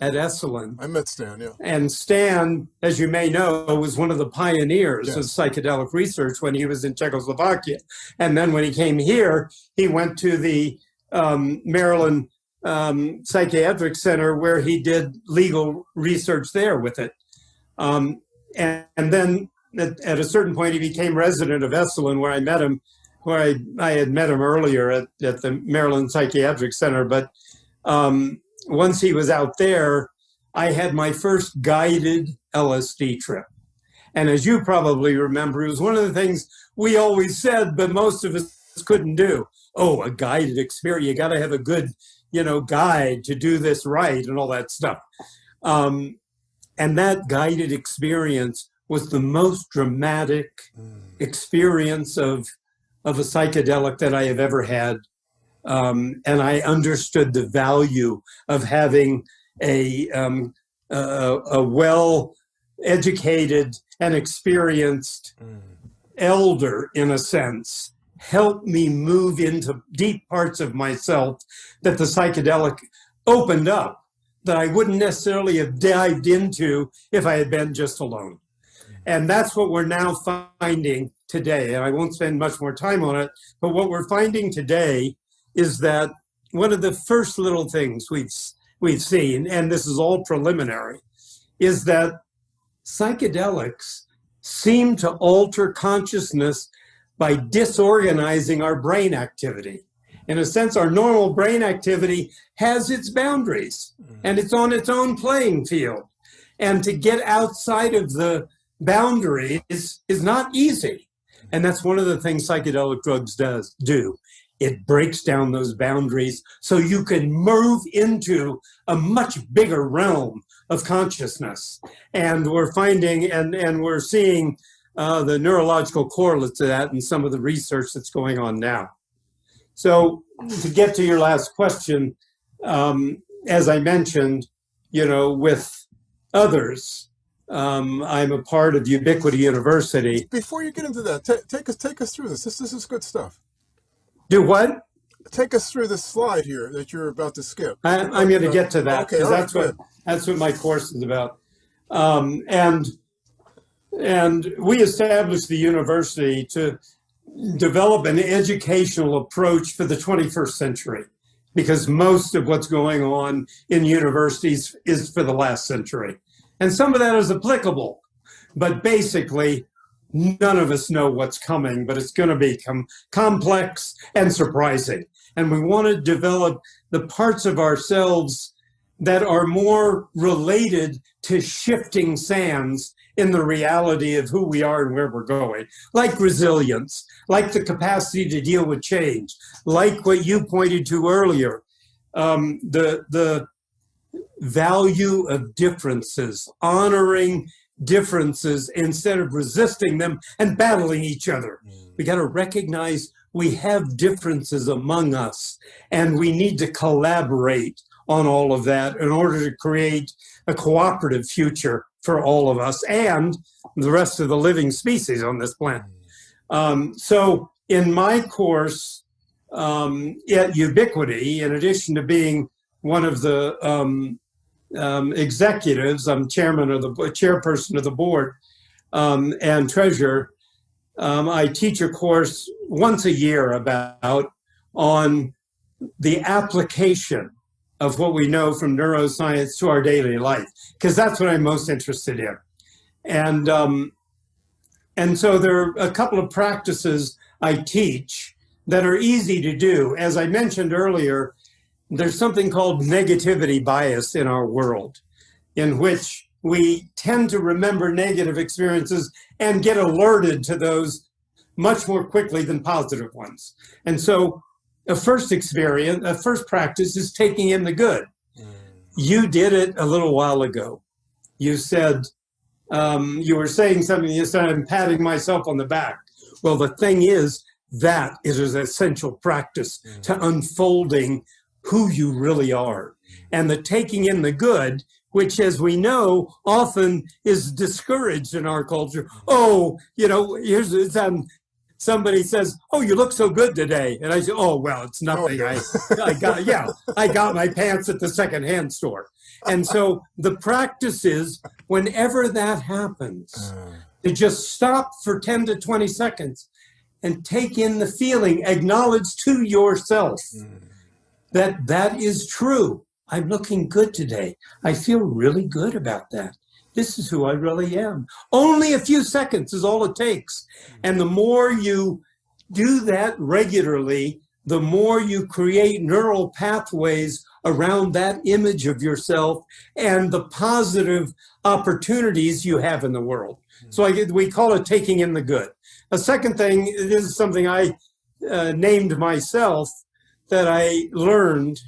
at Esalen. I met Stan, yeah. And Stan, as you may know, was one of the pioneers yes. of psychedelic research when he was in Czechoslovakia. And then when he came here, he went to the um, Maryland um, Psychiatric Center where he did legal research there with it. Um, and, and, then at, at, a certain point, he became resident of Esalen, where I met him, where I, I had met him earlier at, at the Maryland Psychiatric Center. But um, once he was out there, I had my first guided LSD trip. And as you probably remember, it was one of the things we always said, but most of us couldn't do. Oh, a guided experience. You got to have a good, you know, guide to do this right and all that stuff. Um, and that guided experience was the most dramatic mm. experience of, of a psychedelic that I have ever had. Um, and I understood the value of having a, um, a, a well educated and experienced mm. elder, in a sense, help me move into deep parts of myself that the psychedelic opened up that I wouldn't necessarily have dived into if I had been just alone. And that's what we're now finding today. And I won't spend much more time on it, but what we're finding today is that one of the first little things we've, we've seen, and this is all preliminary, is that psychedelics seem to alter consciousness by disorganizing our brain activity in a sense, our normal brain activity has its boundaries mm. and it's on its own playing field. And to get outside of the boundaries is not easy. And that's one of the things psychedelic drugs does do. It breaks down those boundaries so you can move into a much bigger realm of consciousness. And we're finding and, and we're seeing uh, the neurological correlates of that in some of the research that's going on now. So to get to your last question, um, as I mentioned, you know, with others, um, I'm a part of Ubiquity University. Before you get into that, take us take us through this. This this is good stuff. Do what? Take us through the slide here that you're about to skip. I, am going to get to that because okay, that's right, what that's what my course is about. Um, and and we established the university to develop an educational approach for the 21st century because most of what's going on in universities is for the last century. And some of that is applicable, but basically none of us know what's coming, but it's going to become complex and surprising. And we want to develop the parts of ourselves that are more related to shifting sands in the reality of who we are and where we're going, like resilience, like the capacity to deal with change, like what you pointed to earlier, um, the, the value of differences, honoring differences instead of resisting them and battling each other. We got to recognize we have differences among us and we need to collaborate on all of that in order to create a cooperative future for all of us and the rest of the living species on this planet. Um, so in my course um, at Ubiquity, in addition to being one of the um, um executives, I'm chairman of the chairperson of the board um, and treasurer, um, I teach a course once a year about on the application of what we know from neuroscience to our daily life, because that's what I'm most interested in. And um, and so there are a couple of practices I teach that are easy to do. As I mentioned earlier, there's something called negativity bias in our world, in which we tend to remember negative experiences and get alerted to those much more quickly than positive ones. And so a first experience, a first practice is taking in the good. You did it a little while ago. You said, um, you were saying something, you said, I'm patting myself on the back. Well, the thing is, that is an essential practice to unfolding who you really are. And the taking in the good, which as we know, often is discouraged in our culture. Oh, you know, here's um, somebody says, oh, you look so good today. And I say, oh, well, it's nothing. I, I got, yeah, I got my pants at the secondhand store. And so the practice is whenever that happens, to just stop for 10 to 20 seconds and take in the feeling, acknowledge to yourself that that is true. I'm looking good today. I feel really good about that. This is who I really am. Only a few seconds is all it takes. And the more you do that regularly, the more you create neural pathways around that image of yourself and the positive opportunities you have in the world. So I, we call it taking in the good. A second thing, this is something I uh, named myself that I learned,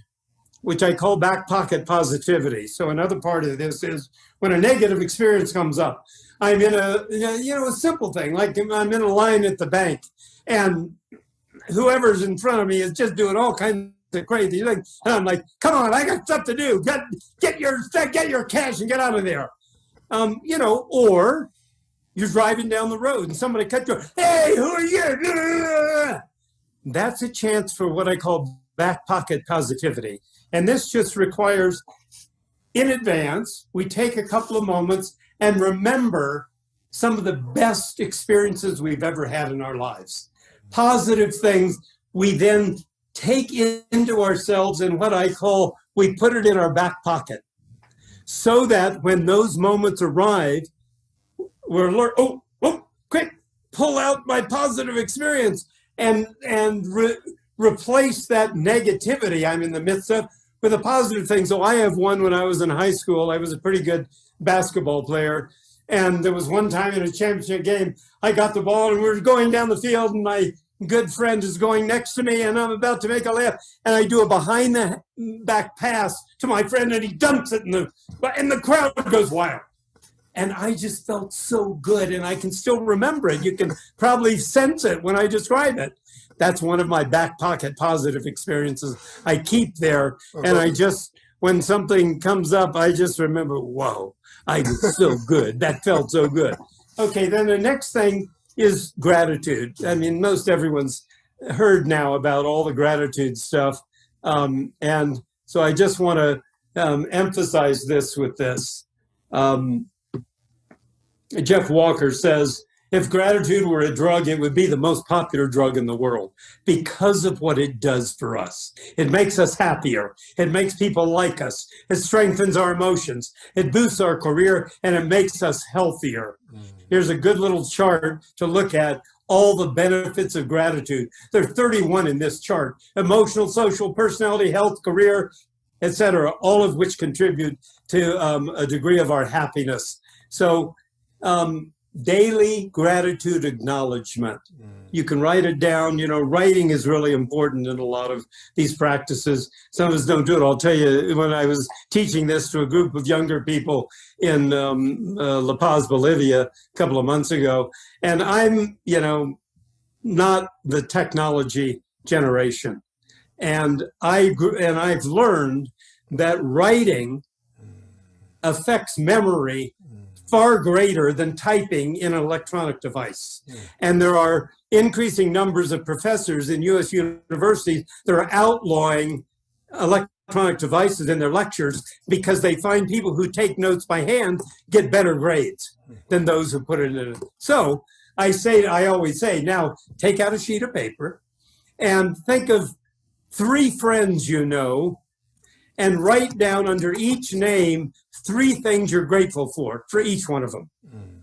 which I call back pocket positivity. So another part of this is when a negative experience comes up, I'm in a, you know, a simple thing, like I'm in a line at the bank and whoever's in front of me is just doing all kinds of crazy things. And I'm like, come on, I got stuff to do. Get, get your, get your cash and get out of there. Um, you know, or you're driving down the road and somebody cut you, hey, who are you? That's a chance for what I call back pocket positivity. And this just requires in advance, we take a couple of moments and remember some of the best experiences we've ever had in our lives. Positive things we then take into ourselves and what I call, we put it in our back pocket. So that when those moments arrive, we're alert, oh, oh, quick, pull out my positive experience and, and re replace that negativity I'm in the midst of with a positive thing. So I have one when I was in high school, I was a pretty good basketball player. And there was one time in a championship game, I got the ball and we were going down the field and my good friend is going next to me and I'm about to make a layup and I do a behind the back pass to my friend and he dumps it in the, and the crowd goes wild. And I just felt so good and I can still remember it. You can probably sense it when I describe it that's one of my back pocket positive experiences I keep there. And I just, when something comes up, I just remember, whoa, I was so good. That felt so good. Okay, then the next thing is gratitude. I mean, most everyone's heard now about all the gratitude stuff. Um, and so I just want to um, emphasize this with this. Um, Jeff Walker says, if gratitude were a drug, it would be the most popular drug in the world because of what it does for us. It makes us happier. It makes people like us. It strengthens our emotions. It boosts our career and it makes us healthier. Mm. Here's a good little chart to look at all the benefits of gratitude. There are 31 in this chart. Emotional, social, personality, health, career, etc. all of which contribute to um, a degree of our happiness. So um, daily gratitude acknowledgement. Mm. You can write it down. You know, writing is really important in a lot of these practices. Some of us don't do it. I'll tell you, when I was teaching this to a group of younger people in um, uh, La Paz, Bolivia, a couple of months ago, and I'm, you know, not the technology generation. And I and I've learned that writing mm. affects memory far greater than typing in an electronic device. And there are increasing numbers of professors in US universities that are outlawing electronic devices in their lectures because they find people who take notes by hand get better grades than those who put it in. So I say, I always say, now take out a sheet of paper and think of three friends you know and write down under each name three things you're grateful for, for each one of them. Mm.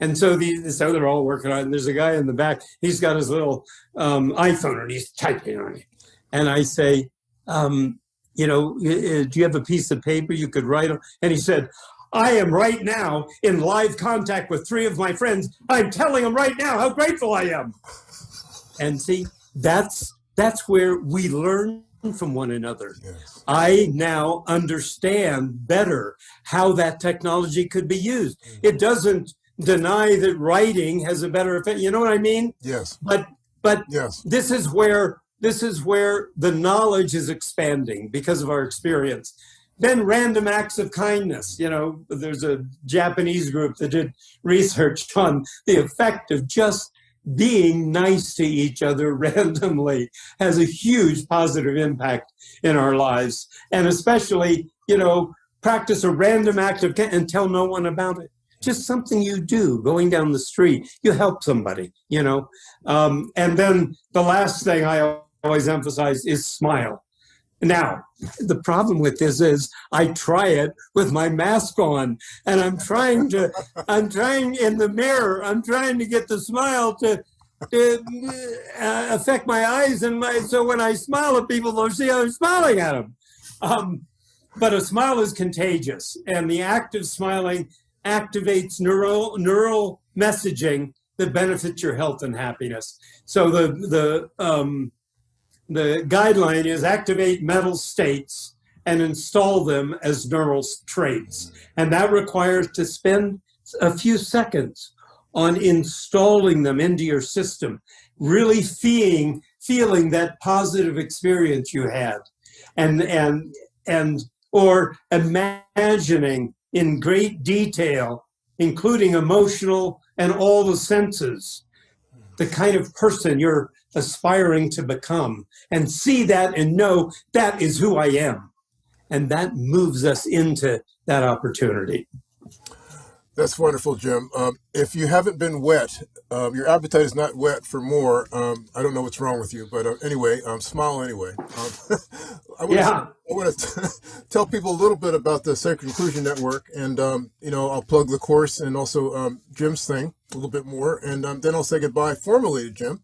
And so the so they're all working on it. And there's a guy in the back. He's got his little um, iPhone and he's typing on it. And I say, um, you know, do you have a piece of paper you could write on? And he said, I am right now in live contact with three of my friends. I'm telling them right now how grateful I am. And see, that's that's where we learn from one another. Yes. I now understand better how that technology could be used. Mm-hmm. It doesn't deny that writing has a better effect. You know what I mean? Yes. But but yes. this is where this is where the knowledge is expanding because of our experience. Then random acts of kindness. You know, there's a Japanese group that did research on the effect of just being nice to each other randomly has a huge positive impact in our lives. And especially, you know, practice a random act of and tell no one about it. Just something you do going down the street. You help somebody you know? Um, and then the last thing i always emphasize is smile now the problem with this is i try it with my mask on and i'm trying to i'm trying in the mirror i'm trying to get the smile to to uh, affect my eyes and my so when i smile at people they'll see i'm smiling at them um, but a smile is contagious and the act of smiling activates neural neural messaging that benefits your health and happiness. So the the um, the guideline is activate mental states and install them as neural traits, and that requires to spend a few seconds on installing them into your system, really feeling feeling that positive experience you had, and and and or imagining in great detail, including emotional and all the senses, the kind of person you're aspiring to become, and see that and know that is who I am. And that moves us into that opportunity. That's wonderful, Jim. Um, if you haven't been wet, um, your appetite is not whet for more. Um, I don't know what's wrong with you, but uh, anyway, um, smile anyway. Um, I want yeah. To tell people a little bit about the Sacred Inclusion Network, and um, you know, I'll plug the course and also Jim's thing a little bit more, and then I'll say goodbye formally to Jim.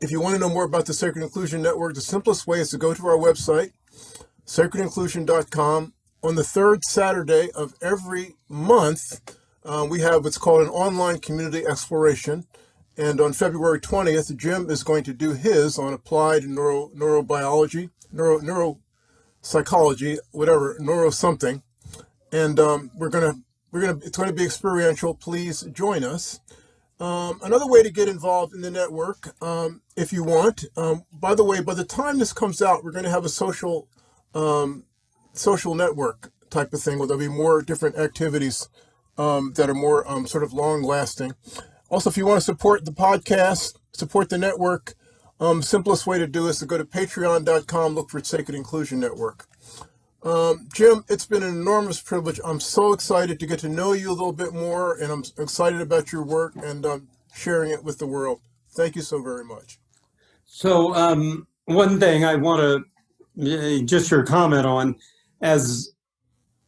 If you want to know more about the Sacred Inclusion Network, the simplest way is to go to our website, sacredinclusion.com on the third Saturday of every month, uh, we have what's called an online community exploration. And on February 20th, Jim is going to do his on applied neuro, neurobiology, neuro, neuropsychology, whatever, neuro something. And um, we're gonna, we're gonna, it's going to be experiential. Please join us. Um, another way to get involved in the network, um, if you want. Um, by the way, by the time this comes out, we're going to have a social um, social network type of thing where there'll be more different activities um, that are more um, sort of long lasting. Also, if you want to support the podcast, support the network, simplest way to do is to go to patreon.com, look for Sacred Inclusion Network. Um, Jim, it's been an enormous privilege. I'm so excited to get to know you a little bit more, and I'm excited about your work and um, sharing it with the world. Thank you so very much. So, um, one thing I want to just your comment on as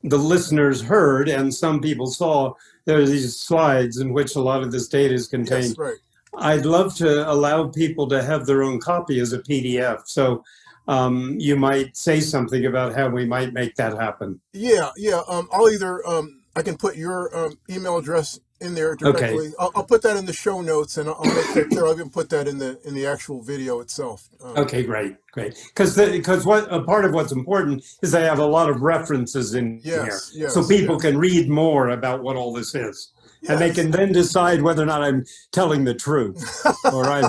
the listeners heard and some people saw, there are these slides in which a lot of this data is contained. Yes, right. I'd love to allow people to have their own copy as a PDF. So um, you might say something about how we might make that happen. Yeah, yeah. Um, I'll either, um, I can put your um, email address in there directly. Okay. I'll, I'll, put that in the show notes, and I'll make sure I'll even put that in the in the actual video itself. Um, okay, great, great. Because because what a part of what's important is I have a lot of references in yes, here, yes, so people yes. can read more about what all this is, yes. and they can then decide whether or not I'm telling the truth. all right,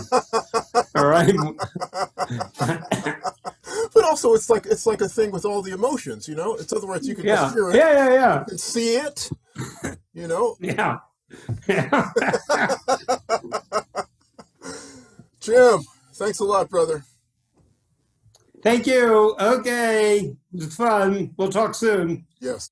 all right. but also, it's like it's like a thing with all the emotions. You know, it's other words you can yeah. hear it, yeah, yeah, yeah, you can see it. You know, yeah. Jim, thanks a lot, brother. Thank you. Okay. It's fun. We'll talk soon. Yes.